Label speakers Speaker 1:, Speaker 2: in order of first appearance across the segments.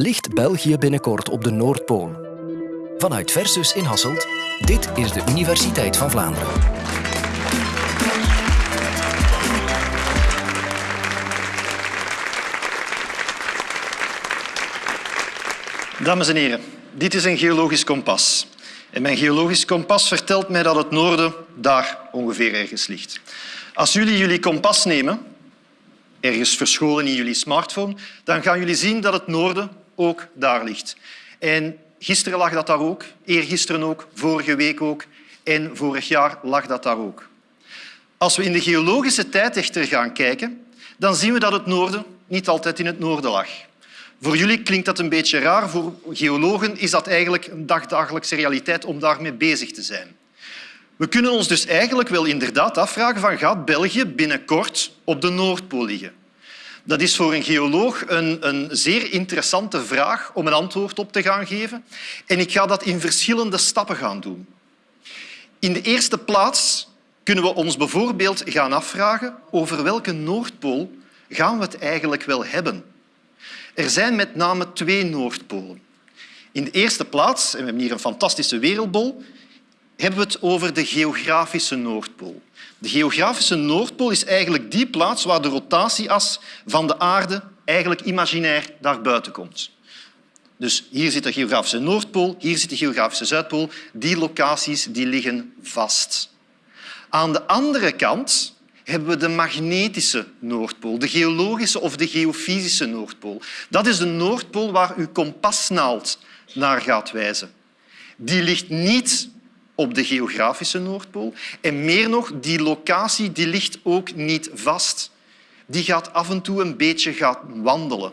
Speaker 1: Ligt België binnenkort op de Noordpool? Vanuit Versus in Hasselt, dit is de Universiteit van Vlaanderen.
Speaker 2: Dames en heren, dit is een geologisch kompas. En mijn geologisch kompas vertelt mij dat het noorden daar ongeveer ergens ligt. Als jullie jullie kompas nemen, ergens verscholen in jullie smartphone, dan gaan jullie zien dat het noorden ook daar ligt. En gisteren lag dat daar ook, eergisteren ook, vorige week ook en vorig jaar lag dat daar ook. Als we in de geologische tijd gaan kijken, dan zien we dat het noorden niet altijd in het noorden lag. Voor jullie klinkt dat een beetje raar. Voor geologen is dat eigenlijk een dagdagelijkse realiteit om daarmee bezig te zijn. We kunnen ons dus eigenlijk wel inderdaad afvragen van gaat België binnenkort op de Noordpool liggen? Dat is voor een geoloog een, een, zeer interessante vraag om een antwoord op te gaan geven. En ik ga dat in verschillende stappen gaan doen. In de eerste plaats kunnen we ons bijvoorbeeld gaan afvragen over welke Noordpool gaan we het eigenlijk wel hebben. Er zijn met name twee Noordpolen. In de eerste plaats, en we hebben hier een fantastische wereldbol, hebben we het over de geografische Noordpool. De geografische Noordpool is eigenlijk die plaats waar de rotatieas van de aarde eigenlijk imaginair naar buiten komt. Dus hier zit de geografische Noordpool, hier zit de geografische Zuidpool. Die locaties die liggen vast. Aan de andere kant hebben we de magnetische Noordpool, de geologische of de geofysische Noordpool. Dat is de Noordpool waar uw kompasnaald naar gaat wijzen. Die ligt niet op de geografische Noordpool. En meer nog, die locatie die ligt ook niet vast. Die gaat af en toe een beetje gaan wandelen.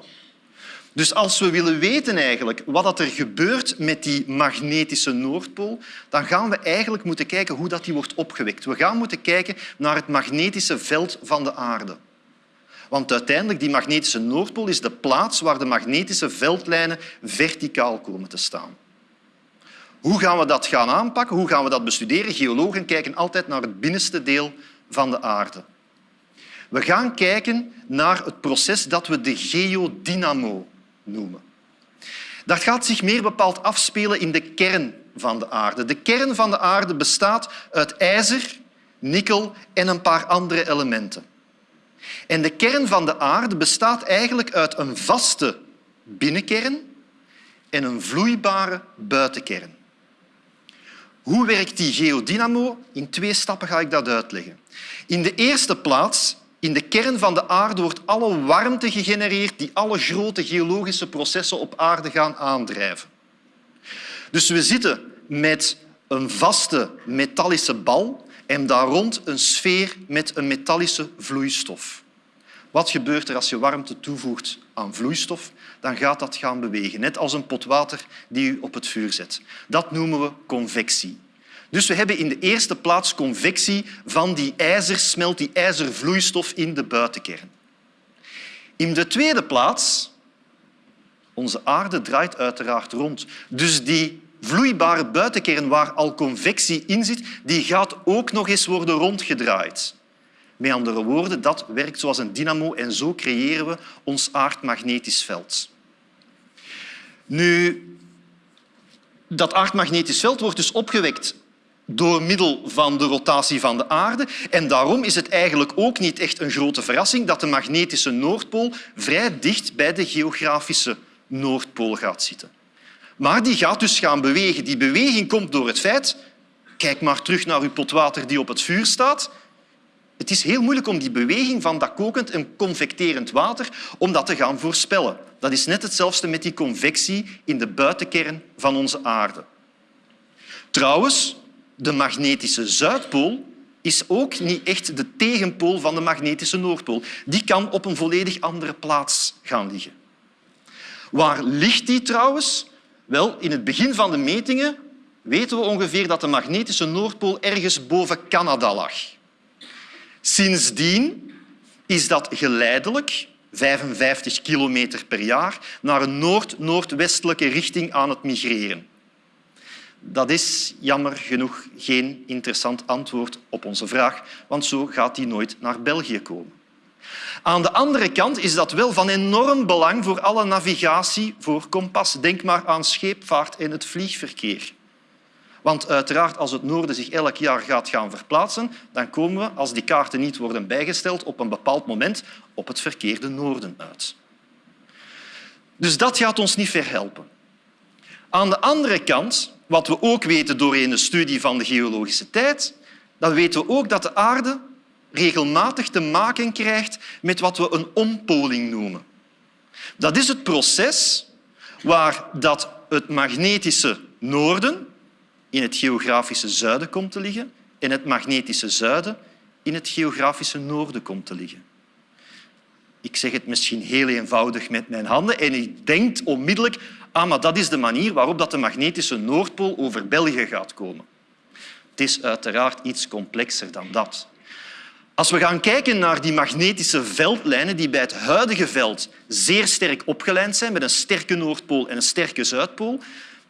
Speaker 2: Dus als we willen weten eigenlijk wat er gebeurt met die magnetische Noordpool, dan gaan we eigenlijk moeten kijken hoe dat die wordt opgewekt. We gaan moeten kijken naar het magnetische veld van de aarde. Want uiteindelijk die magnetische Noordpool is de plaats waar de magnetische veldlijnen verticaal komen te staan. Hoe gaan we dat gaan aanpakken? Hoe gaan we dat bestuderen? Geologen kijken altijd naar het binnenste deel van de aarde. We gaan kijken naar het proces dat we de geodynamo noemen. Dat gaat zich meer bepaald afspelen in de kern van de aarde. De kern van de aarde bestaat uit ijzer, nikkel en een paar andere elementen. En de kern van de aarde bestaat eigenlijk uit een vaste binnenkern en een vloeibare buitenkern. Hoe werkt die geodynamo? In twee stappen ga ik dat uitleggen. In de eerste plaats, in de kern van de aarde wordt alle warmte gegenereerd die alle grote geologische processen op aarde gaan aandrijven. Dus we zitten met een vaste metallische bal en daar rond een sfeer met een metallische vloeistof. Wat gebeurt er als je warmte toevoegt aan vloeistof? Dan gaat dat gaan bewegen, net als een pot water die je op het vuur zet. Dat noemen we convectie. Dus we hebben in de eerste plaats convectie van die ijzersmelt, die ijzervloeistof in de buitenkern. In de tweede plaats, onze aarde draait uiteraard rond. Dus die vloeibare buitenkern waar al convectie in zit, die gaat ook nog eens worden rondgedraaid. Met andere woorden, dat werkt zoals een dynamo en zo creëren we ons aardmagnetisch veld. Nu, dat aardmagnetisch veld wordt dus opgewekt door middel van de rotatie van de aarde. En daarom is het eigenlijk ook niet echt een grote verrassing dat de magnetische Noordpool vrij dicht bij de geografische Noordpool gaat zitten. Maar die gaat dus gaan bewegen. Die beweging komt door het feit... Kijk maar terug naar uw pot water die op het vuur staat. Het is heel moeilijk om die beweging van dat kokend en convecterend water om dat te gaan voorspellen. Dat is net hetzelfde met die convectie in de buitenkern van onze aarde. Trouwens, de magnetische Zuidpool is ook niet echt de tegenpool van de magnetische Noordpool. Die kan op een volledig andere plaats gaan liggen. Waar ligt die trouwens? Wel, in het begin van de metingen weten we ongeveer dat de magnetische Noordpool ergens boven Canada lag. Sindsdien is dat geleidelijk, 55 kilometer per jaar, naar een noord-noordwestelijke richting aan het migreren. Dat is jammer genoeg geen interessant antwoord op onze vraag, want zo gaat die nooit naar België komen. Aan de andere kant is dat wel van enorm belang voor alle navigatie voor kompas. Denk maar aan scheepvaart en het vliegverkeer. Want uiteraard, als het noorden zich elk jaar gaat gaan verplaatsen, dan komen we, als die kaarten niet worden bijgesteld, op een bepaald moment op het verkeerde noorden uit. Dus dat gaat ons niet verhelpen. Aan de andere kant, wat we ook weten door een studie van de geologische tijd, dan weten we ook dat de aarde regelmatig te maken krijgt met wat we een ompoling noemen. Dat is het proces waar dat het magnetische noorden in het geografische zuiden komt te liggen en het magnetische zuiden in het geografische noorden komt te liggen. Ik zeg het misschien heel eenvoudig met mijn handen en ik denk onmiddellijk ah, maar dat is de manier waarop dat de magnetische Noordpool over België gaat komen. Het is uiteraard iets complexer dan dat. Als we gaan kijken naar die magnetische veldlijnen die bij het huidige veld zeer sterk opgelijnd zijn, met een sterke Noordpool en een sterke Zuidpool,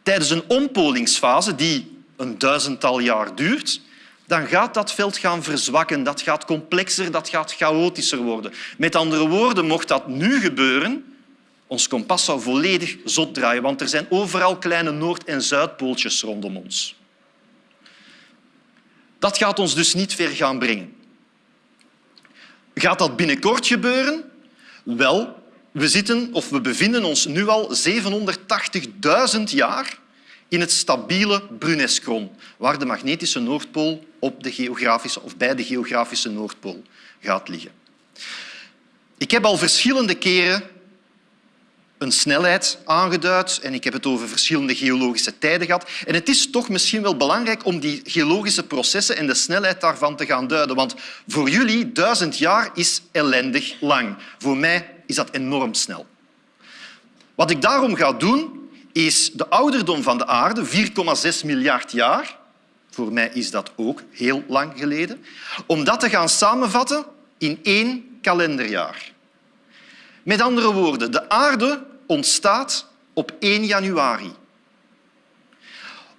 Speaker 2: tijdens een ompolingsfase die een duizendtal jaar duurt, dan gaat dat veld gaan verzwakken. Dat gaat complexer, dat gaat chaotischer worden. Met andere woorden, mocht dat nu gebeuren, ons kompas zou volledig zot draaien, want er zijn overal kleine Noord- en Zuidpooltjes rondom ons. Dat gaat ons dus niet ver gaan brengen. Gaat dat binnenkort gebeuren? Wel, we, zitten, of we bevinden ons nu al 780.000 jaar in het stabiele Bruneskron, waar de magnetische Noordpool op de geografische, of bij de geografische Noordpool gaat liggen. Ik heb al verschillende keren een snelheid aangeduid en ik heb het over verschillende geologische tijden gehad. En het is toch misschien wel belangrijk om die geologische processen en de snelheid daarvan te gaan duiden. Want voor jullie duizend jaar is ellendig lang. Voor mij is dat enorm snel. Wat ik daarom ga doen, is de ouderdom van de aarde, 4,6 miljard jaar, voor mij is dat ook heel lang geleden, om dat te gaan samenvatten in één kalenderjaar. Met andere woorden, de aarde ontstaat op 1 januari.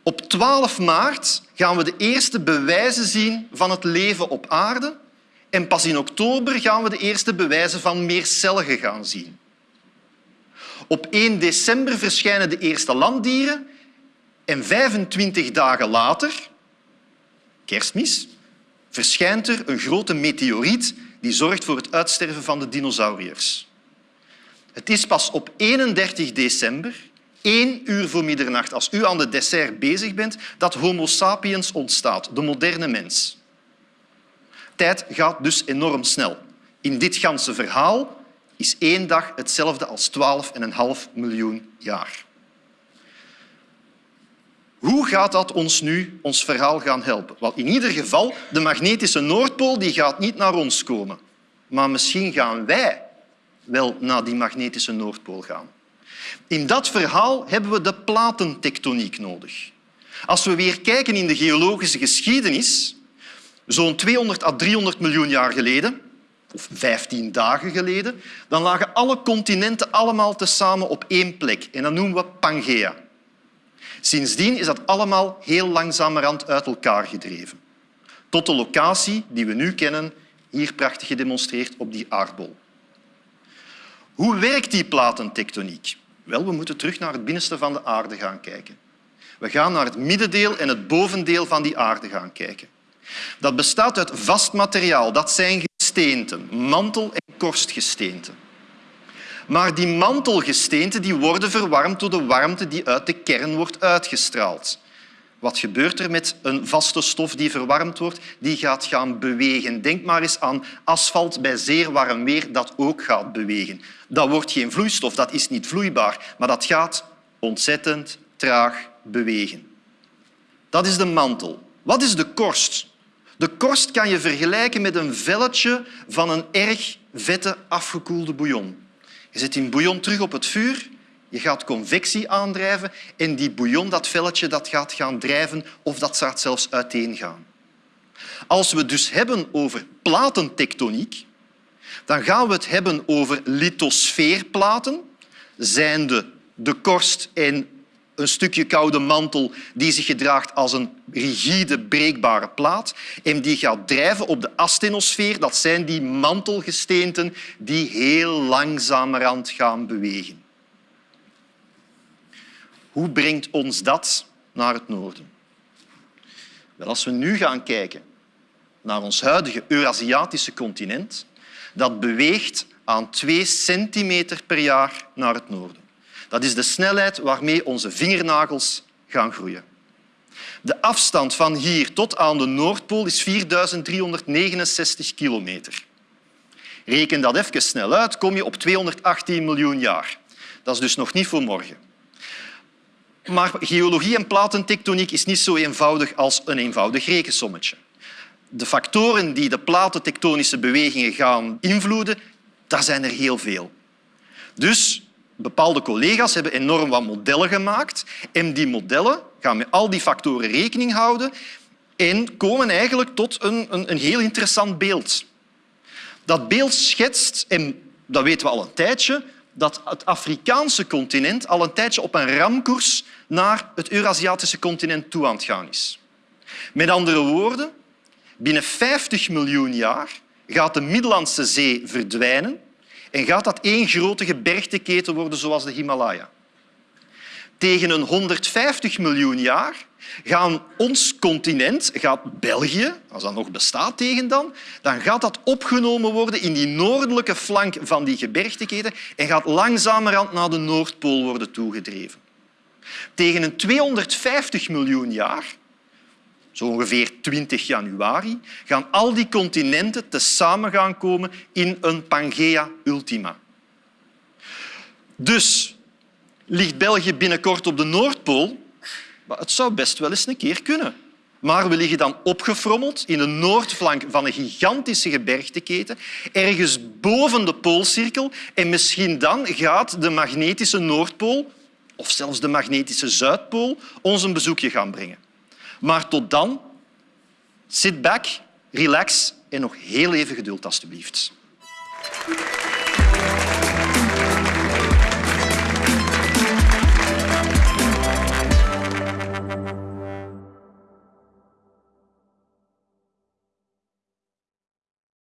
Speaker 2: Op 12 maart gaan we de eerste bewijzen zien van het leven op aarde en pas in oktober gaan we de eerste bewijzen van meercelligen gaan zien. Op 1 december verschijnen de eerste landdieren en 25 dagen later, kerstmis, verschijnt er een grote meteoriet die zorgt voor het uitsterven van de dinosauriërs. Het is pas op 31 december, één uur voor middernacht, als u aan de dessert bezig bent, dat Homo sapiens ontstaat, de moderne mens. Tijd gaat dus enorm snel. In dit ganse verhaal is één dag hetzelfde als 12,5 miljoen jaar. Hoe gaat dat ons nu ons verhaal gaan helpen? Wel, in ieder geval, de magnetische Noordpool die gaat niet naar ons komen. Maar misschien gaan wij wel naar die magnetische Noordpool gaan. In dat verhaal hebben we de platentectoniek nodig. Als we weer kijken in de geologische geschiedenis, zo'n 200 à 300 miljoen jaar geleden, of 15 dagen geleden, dan lagen alle continenten allemaal tezamen op één plek. En dat noemen we Pangea. Sindsdien is dat allemaal heel langzamerhand uit elkaar gedreven. Tot de locatie die we nu kennen, hier prachtig gedemonstreerd op die aardbol. Hoe werkt die platentectoniek? Wel, we moeten terug naar het binnenste van de aarde gaan kijken. We gaan naar het middendeel en het bovendeel van die aarde gaan kijken. Dat bestaat uit vast materiaal. Dat zijn gesteenten, mantel- en korstgesteenten. Maar die mantelgesteenten die worden verwarmd door de warmte die uit de kern wordt uitgestraald. Wat gebeurt er met een vaste stof die verwarmd wordt? Die gaat gaan bewegen. Denk maar eens aan asfalt bij zeer warm weer dat ook gaat bewegen. Dat wordt geen vloeistof, dat is niet vloeibaar, maar dat gaat ontzettend traag bewegen. Dat is de mantel. Wat is de korst? De korst kan je vergelijken met een velletje van een erg vette afgekoelde bouillon. Je zet die bouillon terug op het vuur je gaat convectie aandrijven en die bouillon, dat velletje, dat gaat gaan drijven of dat gaat zelfs uiteengaan. Als we het dus hebben over platentectoniek, dan gaan we het hebben over lithosfeerplaten, zijnde de korst en een stukje koude mantel die zich gedraagt als een rigide, breekbare plaat en die gaat drijven op de astenosfeer. Dat zijn die mantelgesteenten die heel langzamerhand gaan bewegen. Hoe brengt ons dat naar het noorden? Wel, als we nu gaan kijken naar ons huidige Eurasiatische continent, dat beweegt aan 2 centimeter per jaar naar het noorden. Dat is de snelheid waarmee onze vingernagels gaan groeien. De afstand van hier tot aan de Noordpool is 4369 kilometer. Reken dat even snel uit, kom je op 218 miljoen jaar. Dat is dus nog niet voor morgen. Maar geologie en platentectoniek is niet zo eenvoudig als een eenvoudig rekensommetje. De factoren die de platentectonische bewegingen gaan invloeden, daar zijn er heel veel. Dus bepaalde collega's hebben enorm wat modellen gemaakt en die modellen gaan met al die factoren rekening houden en komen eigenlijk tot een, een, een heel interessant beeld. Dat beeld schetst, en dat weten we al een tijdje, dat het Afrikaanse continent al een tijdje op een ramkoers naar het Eurasiatische continent toe aan het gaan is. Met andere woorden, binnen 50 miljoen jaar gaat de Middellandse Zee verdwijnen en gaat dat één grote gebergteketen worden zoals de Himalaya. Tegen een 150 miljoen jaar gaan ons continent, gaat België, als dat nog bestaat tegen dan, dan gaat dat opgenomen worden in die noordelijke flank van die gebergteketen en gaat langzamerhand naar de Noordpool worden toegedreven. Tegen een 250 miljoen jaar, zo ongeveer 20 januari, gaan al die continenten tezamen gaan komen in een Pangea Ultima. Dus ligt België binnenkort op de Noordpool? Het zou best wel eens een keer kunnen. Maar we liggen dan opgefrommeld in de noordflank van een gigantische gebergteketen, ergens boven de poolcirkel. En misschien dan gaat de magnetische Noordpool of zelfs de magnetische Zuidpool ons een bezoekje gaan brengen. Maar tot dan, sit back, relax en nog heel even geduld, alstublieft.